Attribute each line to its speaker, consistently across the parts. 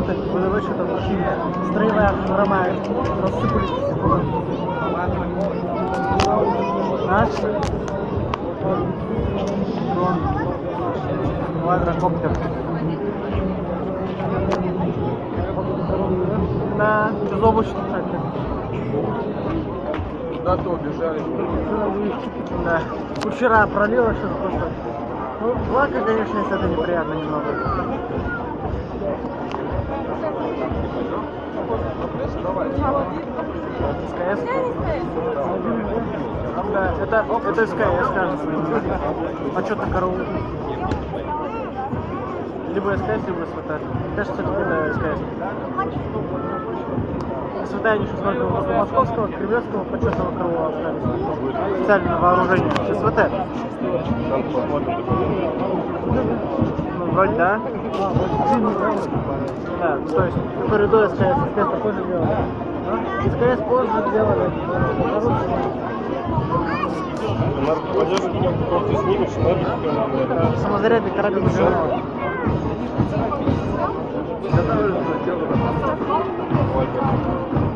Speaker 1: курсанты, выдавать что-то строевая хромая, рассыпались по А? Дрон. Квадрокоптер. Да, безоблачно, кстати.
Speaker 2: Куда-то убежали.
Speaker 1: Да. Вчера пролило сейчас просто. Ну, благо, конечно, если это неприятно немного. СКС? Да, это, это СКС, кажется. А что то караул? Либо СКС, либо СВТ. Кажется, это СКС. СВТ они еще возле московского, кремлевского почетного караула остались. Специальное вооружение. СВТ. Вроде да. Да, ну, то есть, который до СКС, СКС такой же делали. А? СКС позже делали.
Speaker 2: Просто снимешь,
Speaker 1: Э, Самозарядный карабин Жирнова. А?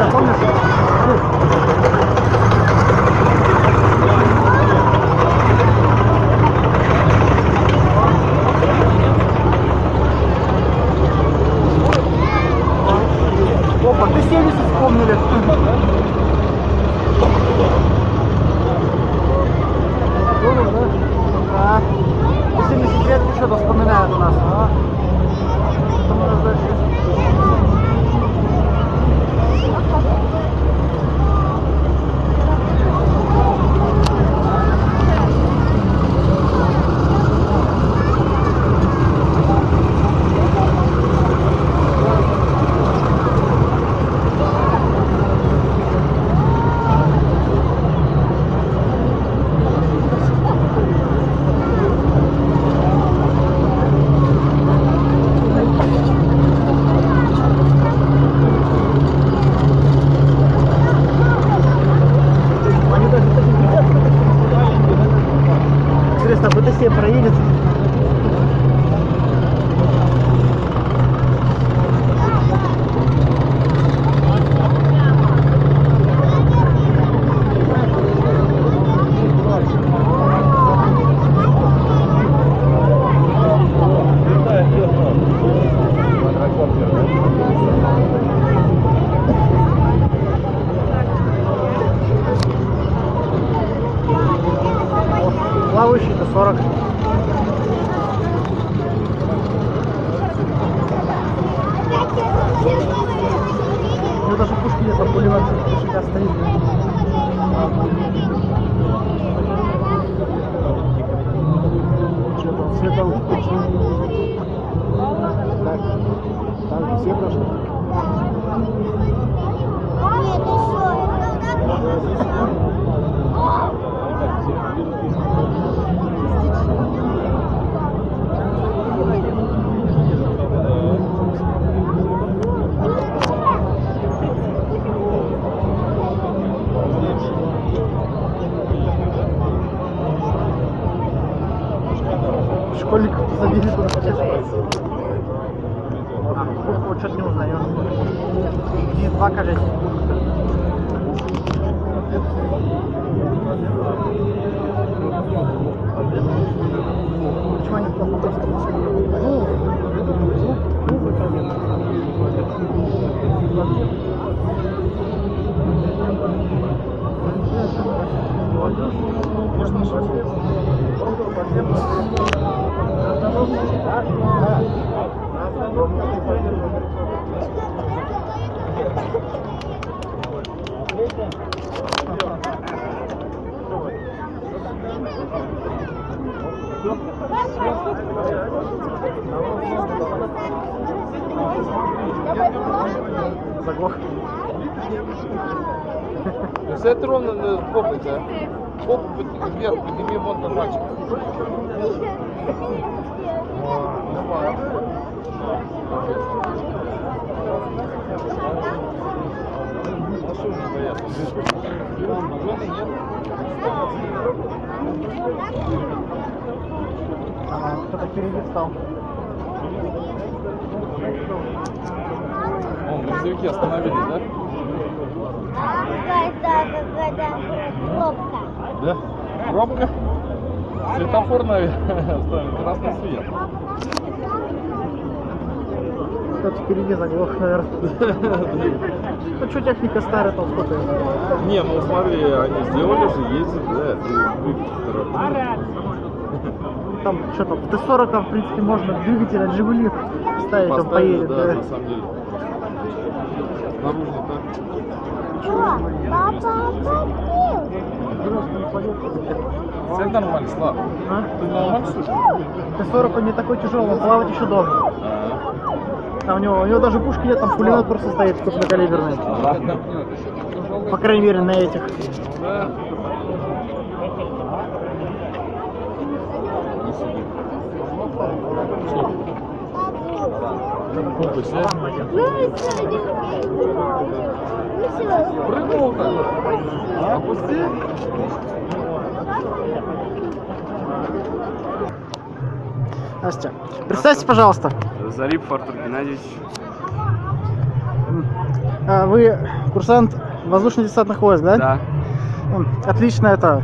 Speaker 1: Gracias. У него даже пушки нет, там пулемет всегда стоит. Что там, световой? Так, там все прошли. Школьников забили туда. А, вот что-то не узнаю. Здесь два, кажется. Почему они плохо Заглох.
Speaker 2: Сядь ровно на попой, да? Попу вверх, подними вон на мальчика. Давай. А что же бояться? Жены нет?
Speaker 1: Ага, кто-то впереди встал.
Speaker 2: Вон, грузовики остановились, да?
Speaker 3: Какая-то какая-то пробка.
Speaker 2: Да? Пробка? Светофор, наверное, красный свет.
Speaker 1: Кто-то впереди заглох, наверное. Ну что техника старая, там сколько?
Speaker 2: Не, ну смотри, они сделали же, ездят, да, ты
Speaker 1: Там что там, в Т-40 там, в принципе, можно двигатель от Жигули ставить, он
Speaker 2: Поставили,
Speaker 1: поедет.
Speaker 2: да,
Speaker 1: да.
Speaker 2: на самом деле. Наружно Все нормально, Слав.
Speaker 1: А?
Speaker 2: Ты нормально слышишь?
Speaker 1: Т-40 он не такой тяжелый, он плавать еще должен. А у него, у него даже пушки нет, там пулемет просто стоит крупнокалиберный. По крайней мере, на этих.
Speaker 2: Да снять.
Speaker 3: Ну и сегодня. Ну сегодня.
Speaker 2: Прыгнул так. Опусти.
Speaker 1: Настя, представьте, пожалуйста,
Speaker 4: Зарипов Артур Геннадьевич.
Speaker 1: а, вы курсант воздушно-десантных войск, да?
Speaker 4: Да.
Speaker 1: Отлично это.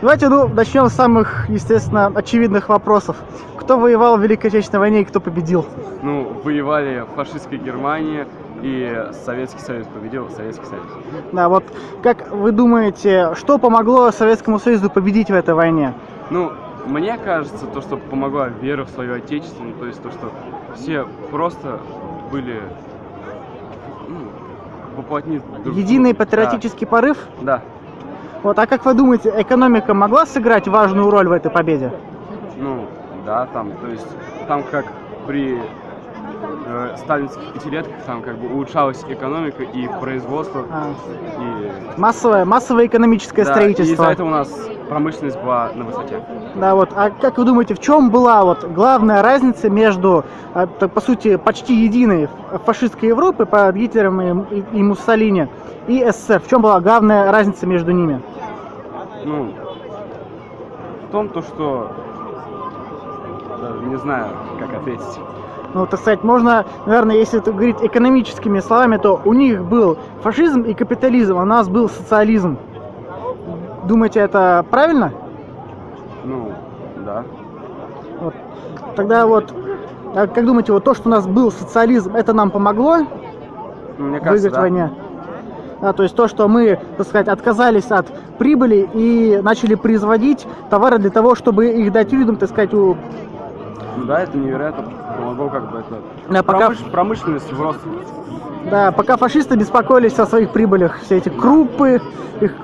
Speaker 1: Давайте, ну, начнем с самых, естественно, очевидных вопросов. Кто воевал в Великой Отечественной войне и кто победил?
Speaker 4: Ну, воевали фашистская Германия и Советский Союз победил Советский Союз.
Speaker 1: Да, вот как вы думаете, что помогло Советскому Союзу победить в этой войне?
Speaker 4: Ну, мне кажется, то, что помогла вера в свое отечество, ну, то есть то, что все просто были ну, воплотни друг
Speaker 1: Единый патриотический порыв?
Speaker 4: Да,
Speaker 1: Вот, а как вы думаете, экономика могла сыграть важную роль в этой победе?
Speaker 4: ну, да, там, то есть там как при э, сталинских пятилетках там как бы улучшалась экономика и производство,
Speaker 1: А,
Speaker 4: и,
Speaker 1: массовое, массовое экономическое
Speaker 4: да, и
Speaker 1: строительство.
Speaker 4: из-за этого у нас промышленность была на высоте.
Speaker 1: Да, вот. А как вы думаете, в чем была вот главная разница между, так, по сути, почти единой фашистской Европы под Гитлером и, и- и Муссолини и СССР? В чем была главная разница между ними?
Speaker 4: Ну, в том, то, что даже не знаю, как ответить.
Speaker 1: Ну, так сказать, можно, наверное, если это говорить экономическими словами, то у них был фашизм и капитализм, а у нас был социализм. Думаете, это правильно?
Speaker 4: Ну, да.
Speaker 1: Вот. Тогда вот, а как думаете, вот то, что у нас был социализм, это нам помогло
Speaker 4: Ну, мне кажется,
Speaker 1: выиграть
Speaker 4: да.
Speaker 1: войне? Да, то есть то, что мы, так сказать, отказались от прибыли и начали производить товары для того, чтобы их дать людям, так сказать, у...
Speaker 4: Ну да, это невероятно помогло как бы это.
Speaker 1: Да, пока,
Speaker 4: Промыш- Промышленность в рост.
Speaker 1: да, пока фашисты беспокоились о своих прибылях, все эти крупы, их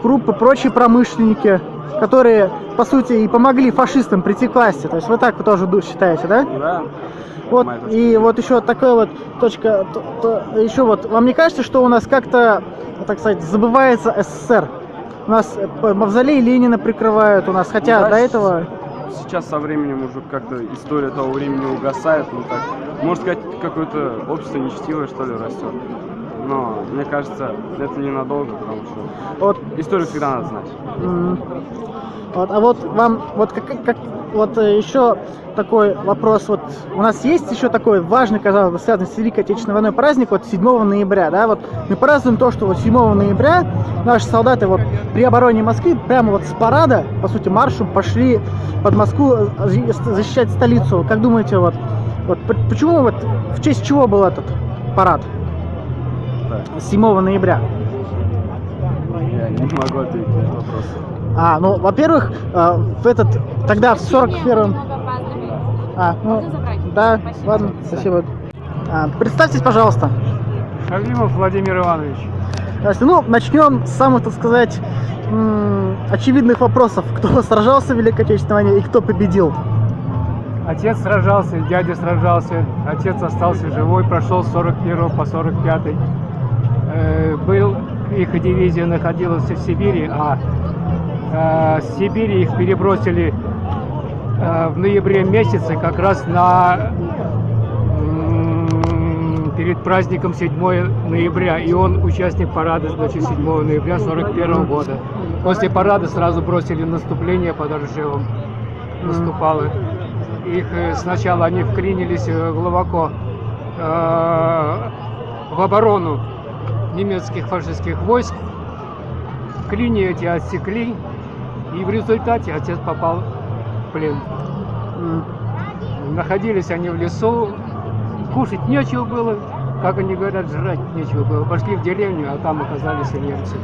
Speaker 1: крупы, прочие промышленники, которые, по сути, и помогли фашистам прийти к власти. То есть вы так вы тоже считаете, да?
Speaker 4: Да.
Speaker 1: Вот, и вот еще такая вот точка, то- то- еще вот, вам не кажется, что у нас как-то, так сказать, забывается СССР? У нас э, мавзолей Ленина прикрывают у нас, хотя
Speaker 4: Ну да,
Speaker 1: до этого...
Speaker 4: Сейчас со временем уже как-то история того времени угасает, ну так. Можно сказать, какое-то общество нечестивое, что ли, растет. Но мне кажется, это ненадолго, потому что
Speaker 1: Вот,
Speaker 4: историю всегда надо знать.
Speaker 1: м, вот, а вот вам, вот как, как- вот э, еще такой вопрос, вот у нас есть еще такой важный, казалось бы, связанный с Великой Отечественной войной праздник, вот 7 ноября, да, вот мы празднуем то, что вот 7 ноября наши солдаты вот при обороне Москвы прямо вот с парада, по сути, маршем пошли под Москву э, за- защищать столицу. Как думаете, вот, вот почему вот, в честь чего был этот парад
Speaker 4: Так,
Speaker 1: 7 ноября?
Speaker 4: я не могу ответить на этот вопрос.
Speaker 1: А, ну, во-первых, э, в этот, тогда в 41-м... А, ну,
Speaker 5: Можно забрать?
Speaker 1: да,
Speaker 5: Спасибо.
Speaker 1: ладно, спасибо. А, представьтесь, пожалуйста.
Speaker 6: Шалимов Владимир Иванович.
Speaker 1: Ну, начнем с самых, так сказать, очевидных вопросов. Кто сражался в Великой Отечественной войне и кто победил?
Speaker 6: Отец сражался, дядя сражался, отец остался живой, прошел с 41 по 45. Э, был, их дивизия находилась в Сибири, а с Сибири их перебросили э, в ноябре месяце как раз на перед праздником 7 ноября, и он участник парада, значит, 7 ноября 41 года. После парада сразу бросили наступление под Ржевом, наступало. Их э, сначала они вклинились э, глубоко э, в оборону немецких фашистских войск. Клини эти отсекли, и в результате отец попал в плен. Находились они в лесу, кушать нечего было, как они говорят, жрать нечего было. Пошли в деревню, а там оказались немцы.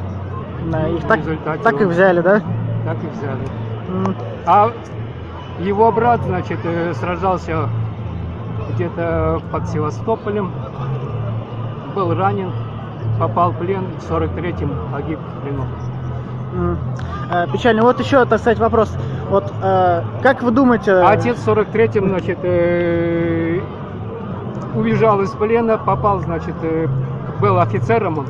Speaker 1: да, их
Speaker 6: В
Speaker 1: так,
Speaker 6: результате
Speaker 1: так и взяли, да?
Speaker 6: Так и взяли. А его брат, значит, э, сражался где-то под Севастополем, был ранен, попал в плен, в 43-м погиб в плену.
Speaker 1: Э, Печально. Вот еще, так сказать, вопрос. Вот э, как вы думаете...
Speaker 6: А отец в 43-м, значит, э, убежал из плена, попал, значит, э, был офицером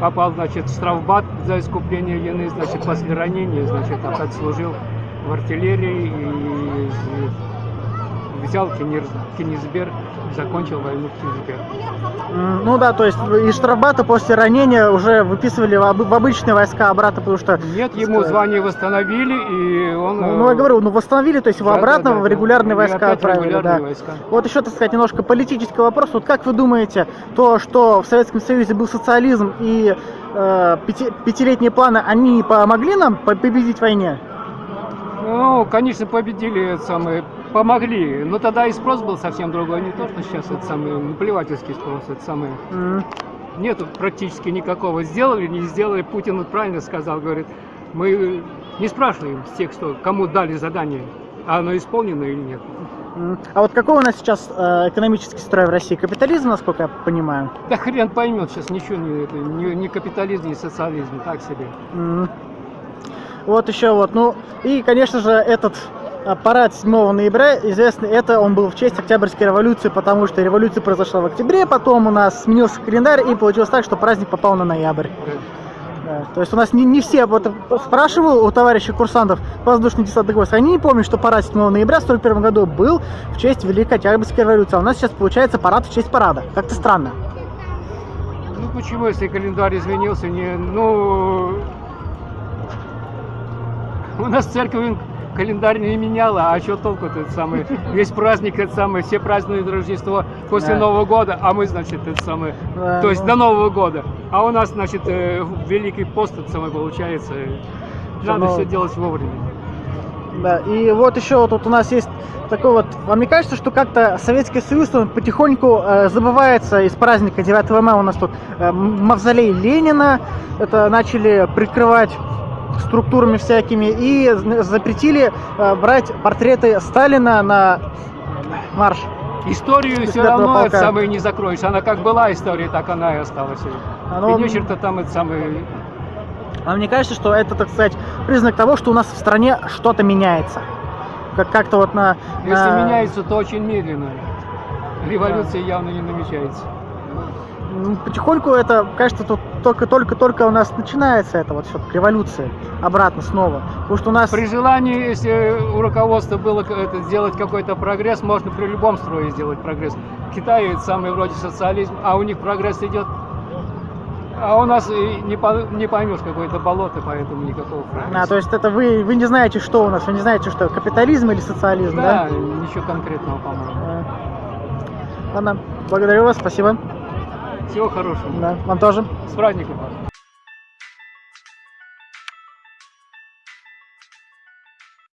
Speaker 6: попал, значит, в штрафбат за искупление вины, значит, после ранения, значит, опять служил в артиллерии и взял Кенигсберг, закончил войну в Кенигсберге.
Speaker 1: М, Ну да, то есть из штрафбата после ранения уже выписывали в, об- в обычные войска обратно, потому что...
Speaker 6: Нет, ему звание восстановили, и он...
Speaker 1: Ну, ну, я говорю, ну восстановили, то есть его
Speaker 6: Да,
Speaker 1: обратно
Speaker 6: да,
Speaker 1: в
Speaker 6: да.
Speaker 1: регулярные
Speaker 6: И
Speaker 1: войска отправили,
Speaker 6: регулярные
Speaker 1: да.
Speaker 6: войска.
Speaker 1: Вот еще, так сказать, немножко политический вопрос. Вот как вы думаете, то, что в Советском Союзе был социализм и э, пяти- пятилетние планы, они помогли нам по- победить в войне?
Speaker 6: Ну, конечно, победили, это самое, помогли. Но тогда и спрос был совсем другой, не то, что сейчас это самый наплевательский спрос, это самое.
Speaker 1: М,
Speaker 6: Нету практически никакого. Сделали, не сделали. Путин вот правильно сказал, говорит, мы не спрашиваем с тех, что кому дали задание, а оно исполнено или нет.
Speaker 1: А вот какой у нас сейчас э, экономический строй в России? Капитализм, насколько я понимаю?
Speaker 6: Да хрен поймет сейчас ничего не, это, ни, ни капитализм, ни социализм, так себе.
Speaker 1: М. Вот еще вот, ну и, конечно же, этот а, парад 7 ноября, известный, это он был в честь Октябрьской революции, потому что революция произошла в октябре, потом у нас сменился календарь, и получилось так, что праздник попал на ноябрь. Да, То есть у нас не, не все, вот спрашивал у товарищей курсантов воздушный десантный войск, они не помнят, что парад 7 ноября в 41 году был в честь Великой Октябрьской революции, а у нас сейчас получается парад в честь парада. Как-то странно.
Speaker 6: Ну почему, если календарь изменился, не, ну, у нас церковь календарь не меняла, а что толку это самый, весь праздник это самое, все празднуют Рождество после
Speaker 1: Да.
Speaker 6: Нового года, а мы, значит, это самое,
Speaker 1: Да,
Speaker 6: то есть
Speaker 1: ну.
Speaker 6: до Нового года, а у нас, значит, э, Великий пост это самое получается, надо
Speaker 1: Новый-
Speaker 6: все делать вовремя.
Speaker 1: Да, и вот еще вот тут у нас есть такой вот, вам не кажется, что как-то Советский Союз он потихоньку э, забывается из праздника 9 мая у нас тут э, мавзолей Ленина, это начали прикрывать структурами всякими и запретили э, брать портреты Сталина на марш.
Speaker 6: Историю все равно это
Speaker 1: полка.
Speaker 6: самое не закроешь, она как была история, так она и осталась.
Speaker 1: А, ну,
Speaker 6: и нечего-то там это самое
Speaker 1: А мне кажется, что это, так сказать, признак того, что у нас в стране что-то меняется. Как- Как-то вот на...
Speaker 6: Если
Speaker 1: на-
Speaker 6: меняется, то очень медленно. Революция явно не намечается.
Speaker 1: Потихоньку это, кажется, тут только-только-только у нас начинается это вот все революция обратно снова. Потому что у нас...
Speaker 6: При желании, если у руководства было это, сделать какой-то прогресс, можно при любом строе сделать прогресс. Китай это самый вроде социализм, а у них прогресс идет. А у нас не, по- не поймешь какое-то болото, поэтому никакого прогресса.
Speaker 1: А, то есть это вы, вы не знаете, что у нас, вы не знаете, что капитализм или социализм, да?
Speaker 6: да, ничего конкретного, по-моему.
Speaker 1: А. Ладно, благодарю вас, спасибо.
Speaker 6: Всего хорошего.
Speaker 1: Да, вам тоже.
Speaker 6: С праздником.